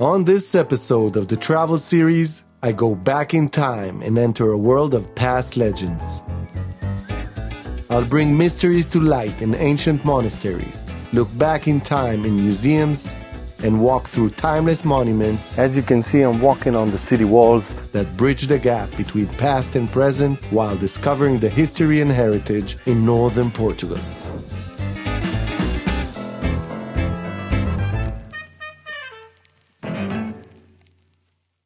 On this episode of the travel series, I go back in time and enter a world of past legends. I'll bring mysteries to light in ancient monasteries, look back in time in museums, and walk through timeless monuments. As you can see, I'm walking on the city walls that bridge the gap between past and present while discovering the history and heritage in northern Portugal.